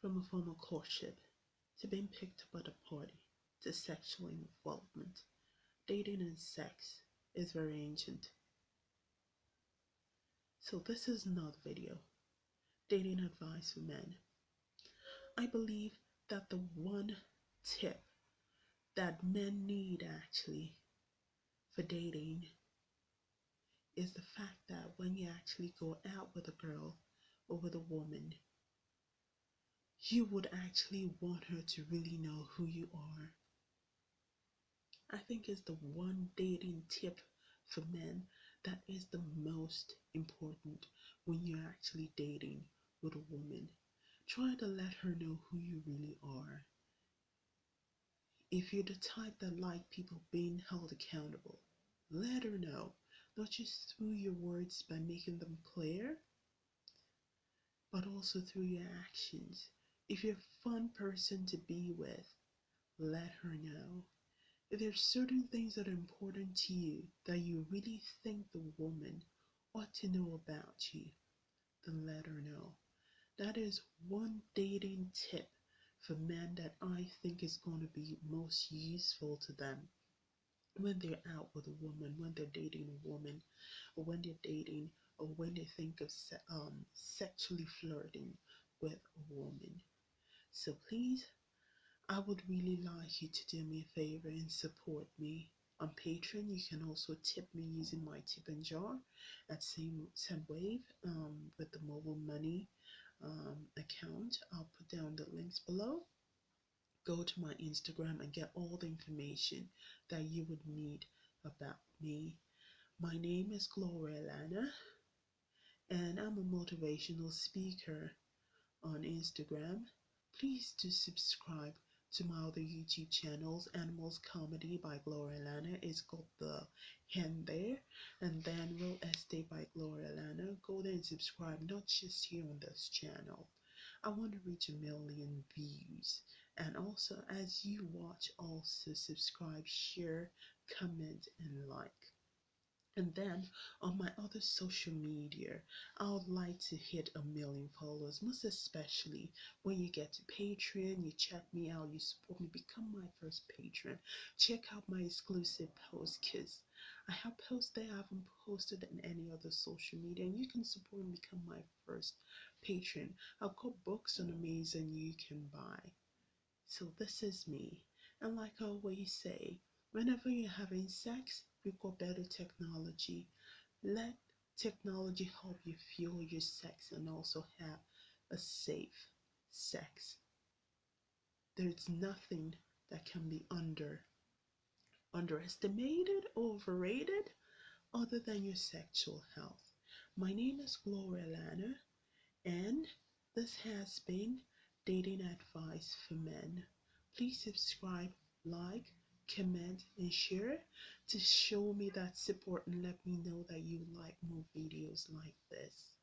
from a formal courtship to being picked up at a party to sexual involvement. Dating and sex is very ancient. So this is another video. Dating advice for men. I believe that the one tip that men need actually for dating is the fact that when you actually go out with a girl or with a woman, you would actually want her to really know who you are. I think is the one dating tip for men that is the most important when you're actually dating with a woman. Try to let her know who you really are. If you're the type that like people being held accountable, let her know, not just through your words by making them clear, but also through your actions. If you're a fun person to be with, let her know. If there's certain things that are important to you that you really think the woman ought to know about you, then let her know. That is one dating tip for men that I think is going to be most useful to them when they're out with a woman, when they're dating a woman, or when they're dating, or when they think of se- um, sexually flirting with a woman. So please, I would really like you to do me a favor and support me on Patreon. You can also tip me using my tip and jar at same wave um, with the mobile money um, account. I'll put down the links below. Go to my Instagram and get all the information that you would need about me. My name is Gloria Lana, and I'm a motivational speaker on Instagram. Please do subscribe to my other YouTube channels. Animals Comedy by Gloria Lana is got the hand there, and then Real Estate by Gloria Lana. Go there and subscribe, not just here on this channel. I want to reach a million views. And also, as you watch, also subscribe, share, comment, and like. And then on my other social media, I would like to hit a million followers, most especially when you get to Patreon, you check me out, you support me, become my first patron. Check out my exclusive posts because I have posts that I haven't posted in any other social media, and you can support and become my first patron. I've got books on Amazon you can buy. So this is me. And like I always say, whenever you're having sex, we've got better technology. Let technology help you fuel your sex and also have a safe sex. There's nothing that can be under underestimated, overrated, other than your sexual health. My name is Gloria Lana, and this has been Dating Advice for Men. Please subscribe, like, comment, and share to show me that support and let me know that you like more videos like this.